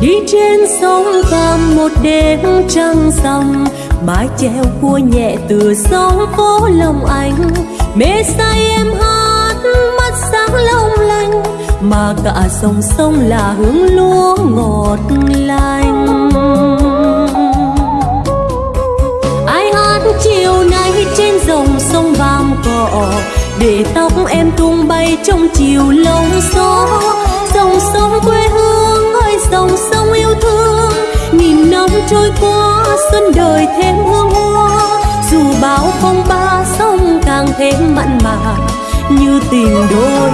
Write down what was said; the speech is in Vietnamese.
đi trên sông vàm một đêm trăng rằm, mái treo cua nhẹ từ sóng phố lòng anh mê say em hát, mắt sáng long lanh, mà cả dòng sông là hương lúa ngọt lành. Ai hát chiều nay trên dòng sông vàm cỏ, để tóc em tung bay trong chiều lông gió. Trôi qua, xuân đời thêm hương hoa. Dù bão phong ba, sông càng thêm mặn mà, như tình đôi